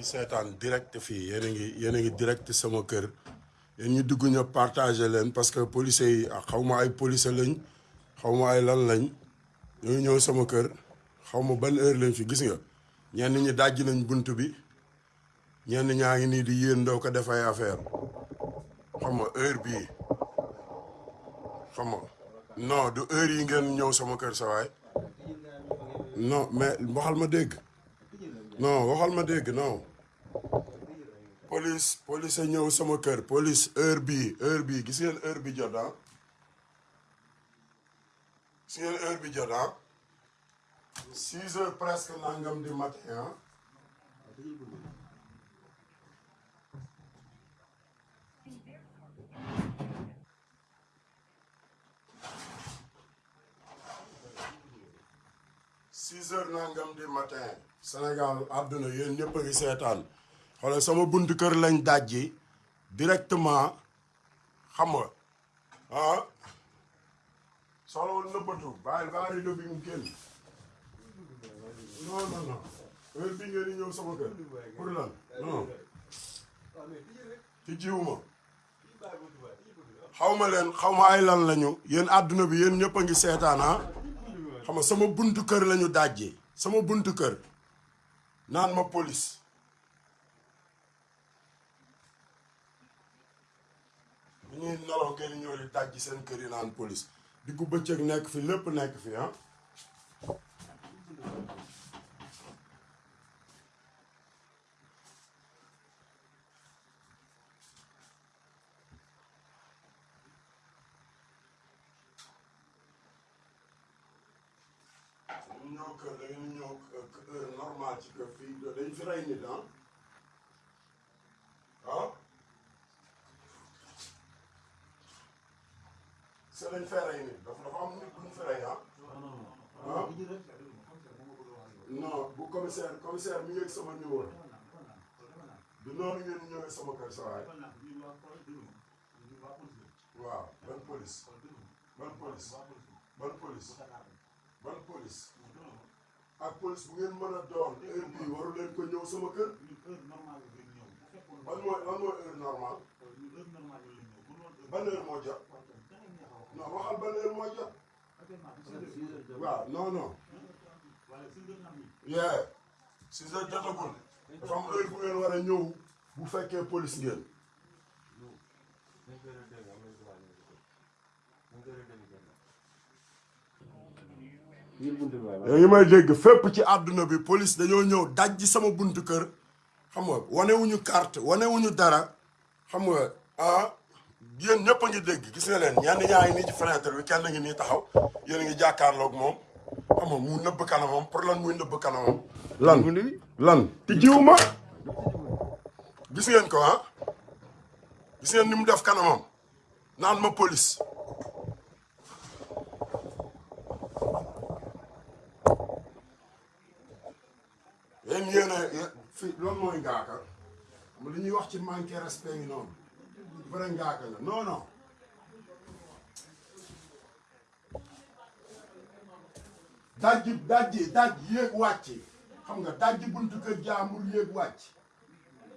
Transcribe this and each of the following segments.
ngi seetaan direct fii. Yéen a ngi yéen a ngi direct sama kër. Yéen ñu dugg ñëpp partagé leen parce que policiers yi xaw ma ay policiers lañ xaw ma ay lan lañ. Ñoo ñëw sama kër. Xaw ma ban heure lañ fi gis nga. Ñenn ñi dajji nañ bunt bi. Ñenn ñaa ngi nii di yéen doo ko def affaire. Xam heure bii. Xam non du heure yi ngeen ñëw sama kër sa waay. Non mais waxal ma dégg. Non waxal ma dégg non police police ñëw sama kër police heure bii heure bii gis ngeen heure bi jot ah? Ah? Heures presque nangam du matin ah? Six heures nangam du matin. Sénégal àdduna yéen ñëpp a ngi seetaan xoolal sama buntu kër lañ dajji directement xam nga ah soxlawul nëbbatu bàyyi bàyyi rido bi mu génn. Non non non heure bi ngeen di sama kër. Pour lan? Non. Ci jiwuma xaw ma leen xaw ma ay lan lañu. Yéen àdduna bi yéen ñëpp a ngi seetaan ah. Xam nga sama buntu kër lañu dajji. Sama buntu kër. Naan ma police ñuy nelaw ngeen ñëw di dajji seen kër yi naan police diggu bëccëg nekk fi lépp nekk fi ah ñu ñëw kër da ngeen ñëw heure normal ci kër fii dañ fi rey nit ah ah se dañ fee rey nit dafa dafa am nit bu ñu fi rey ah. Ah. Non bu commissaire commissaire mi ngi ak sama numéro. Du noonu ngeen ñëwee sama kër sa waay. Waaw ban police? Ban police? Ban police? Ban police? Ak police bu ngeen mën a doon heure bii waru leen ko ñëw sama kër. Ban mooy lan mooy heure normal ban heure moo non waxal ban heure moo jot. Waaw non non. Yee six heures jotagul. Dafa am heure bu ngeen war a ñëw bu fekkee police ngeen. Yaa ngi may dégg fépp ci àdduna bi police dañoo ñëw dajji sama buntu kër. Xam nga carte wanewuñu dara. Xam nga ah yéen ñëpp a ngi dégg gis nga leen ñenn ñaa ngi nii ci fenêtre bi kenn ngi nii taxaw yéen a ngi jàkkaarloog moom. Xam nga mu nëbb kanamam pour lan muy nëbb kanamam? Lan? Lan? ti jiw ma. Gis ngeen ko ah? Gis ngeen ni mu def kanamam? Naan ma police. Yéen yéen a fii loolu mooy ngaaka xam li ñuy wax ci manqué respect ngi noonu vrai ngaaka nga non non. Dajji dajji dajji yéeg wàcc. Xam nga dajji buntu kër jaambur yéeg wàcc.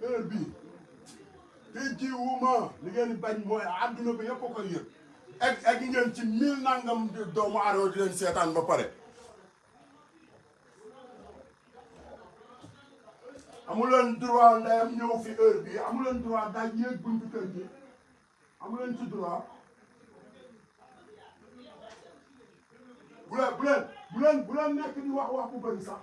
Heure bii te jiwuma li ngeen bañ mooy àdduna bi yëpp a koy yëg. Egg ngeen ci mille nangam doomu aadama di leen seetaan ba pare. Amuleen droit ndeyam ñëw fi heure bi. Amuleen droit daaj yéeg buntu kër amuleen droit bu leen bu leen bu leen bu leen nekk di wax wax bu bëri sax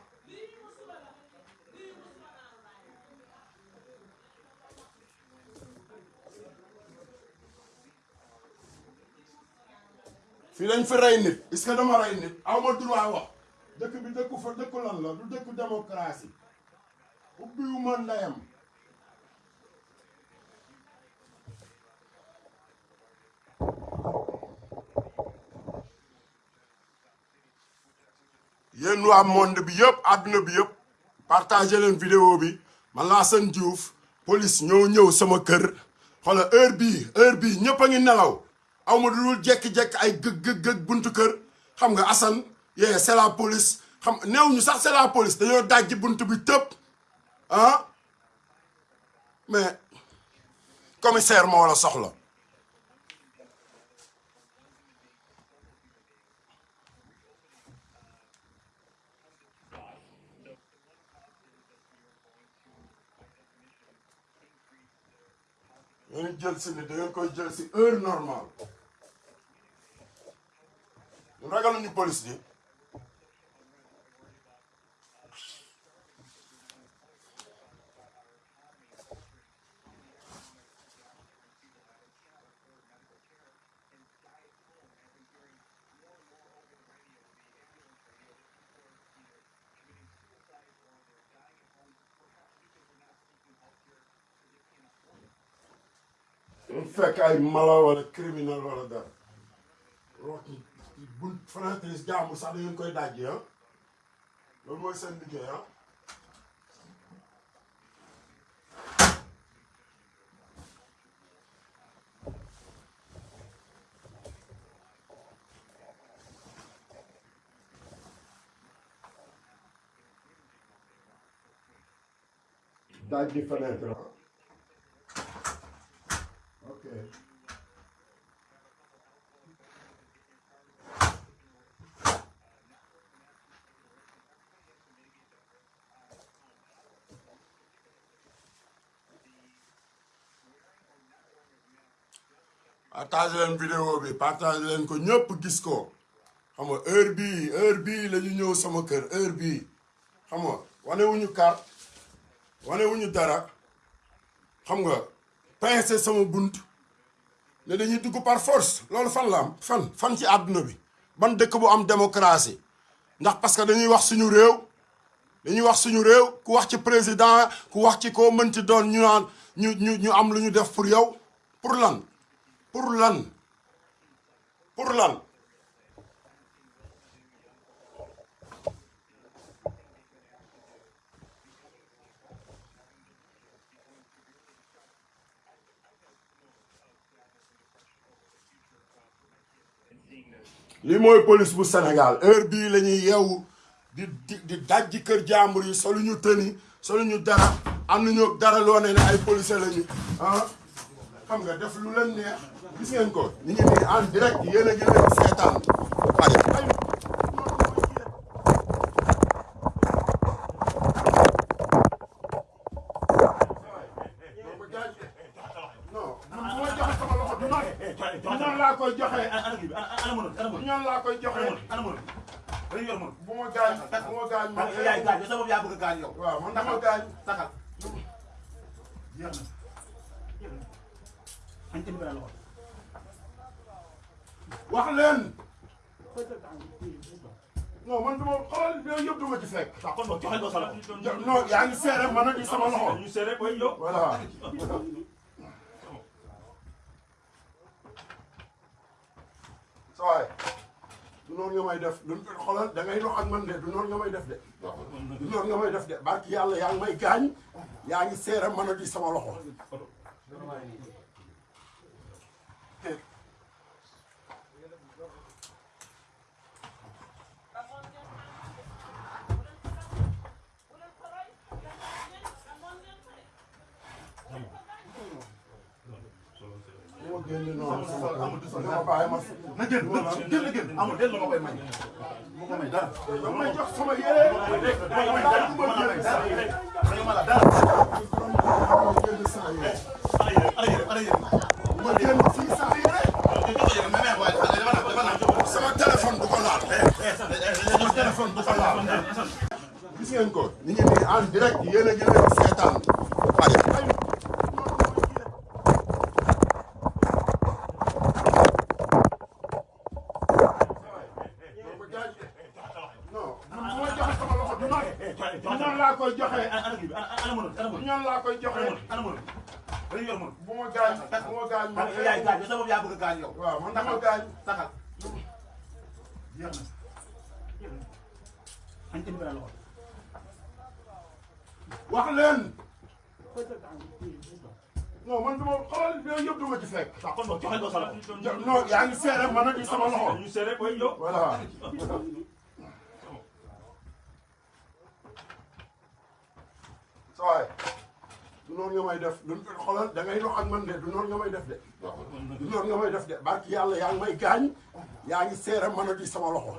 fii lañ fi rey nit est-ce que dama rey nit aw ma droit wax dëkk bi dëkku fa dëkku lan la du dëkku démocratie ubbiwuma ndeyam yéen waa monde bi yëpp àdduna bi yëpp partagé vidéo bi. Man seen Diouf police ñoo ñëw sama kër. Xoola heure bii heure bii ñëpp a ngi nelaw. Aw dul jekki-jekki ay gëg gëg buntu kër. La police. Xam néew ñu sax la police. Dajji bi ah? Mais commissaire la ngeen jël si ni da ngeen koy jël si heure normale. Ragaluñu police ji fekk ay mala wala criminel wala dara. Wax bu fenêtre jàmbur sax da ngeen koy dajji ah. Loolu mooy seen liggéey ah. Dajji fenêtre ah ok. Partage leen vidéo bi partage leen ko ñëpp gis ko. Xam nga heure bii heure bii la ñu ñëw sama kër heure bii. Xam nga wane wuñu carte wane wuñu dara. Xam nga pincé sama bunt. Ne dañuy dugg par force loolu fan la am fan fan ci àdduna bi? Ban dëkk bu am démocratie? Ndax parce que dañuy wax suñu réew dañuy wax suñu réew ku wax ci président ku wax ci koo mën ci doon ñu naan ñu ñu ñu am lu ñu def pour yow? Pour lan? Pour lan? Pour lan li mooy police bu Sénégal heure bii la ñuy di di dajji kër jàmbur yi solu ñu tëni solu ñu dara am nañu dara loo ne ay policier la ñu ah xam nga def lu leen neex gis ngeen ko ñu ngi nii en direct yéen a leen seetaan waaye ay non du noonu laa koy joxe. Bu ma gaañ bu ma gaañ man yaay gaañ sa bopp yaa bëgg gaañ yow. waaw man dama gaañ. taxal. jeex na. añ tamit la loxo. wax leen. Non man du ma xoolal yooyu yëpp du ma ci fekk. Kon non yaa ngi seere man a di sama loxo. Ñu seere koy yow. voilà du noonu nga may def du xoolal da ngay dox ak man de du noonu nga may def de. Du nga may def de. Barki yàlla yaa ngi may gaañ yaa ngi seere man a di sama loxo bu ma génne noonu sama dama bàyyi ma na génn génn génn amul déet la ma koy may. ma ko may dara. dama may sama ma ko may dara ma la may dara. ma ma ma yére ala yéen ala yéen ala yéen. ma dafa naan dafa naan. sama téléphone du ko laal sama téléphone du ko laal. direct yéen a ngi leen seetaan dañuy yor mënul. bu ma gaañ bu ma gaañ man yaay gaañ sa bopp yaa bëgg a gaañ yow. waaw man dama gaañ taxal. jeex na. añ tamit la loxo. wax leen non man du ma xoolal yooyu yëpp du ci fekk waaw kon boog joxe ko sa non yaa ngi seere man a sama loxo ñu seere koy yow. voilà sawaay du du noonu nga may def du xoolal da ngay dox ak man de du noonu nga may def de. Du noonu nga may def de. Barki yàlla yaa ngi may gaañ yaa ngi seere mën a di sama loxo.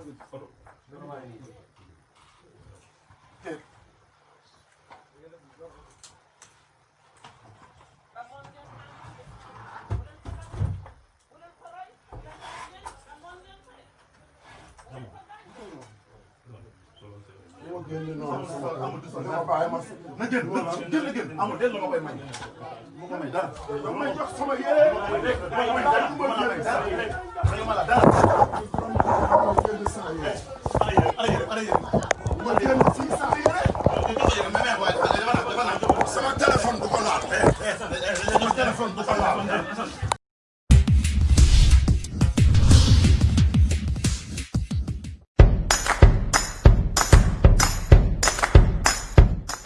Na génn génn génn amul den la ma koy may mu ko may dara da may jox sama yére ma may dara ma may dara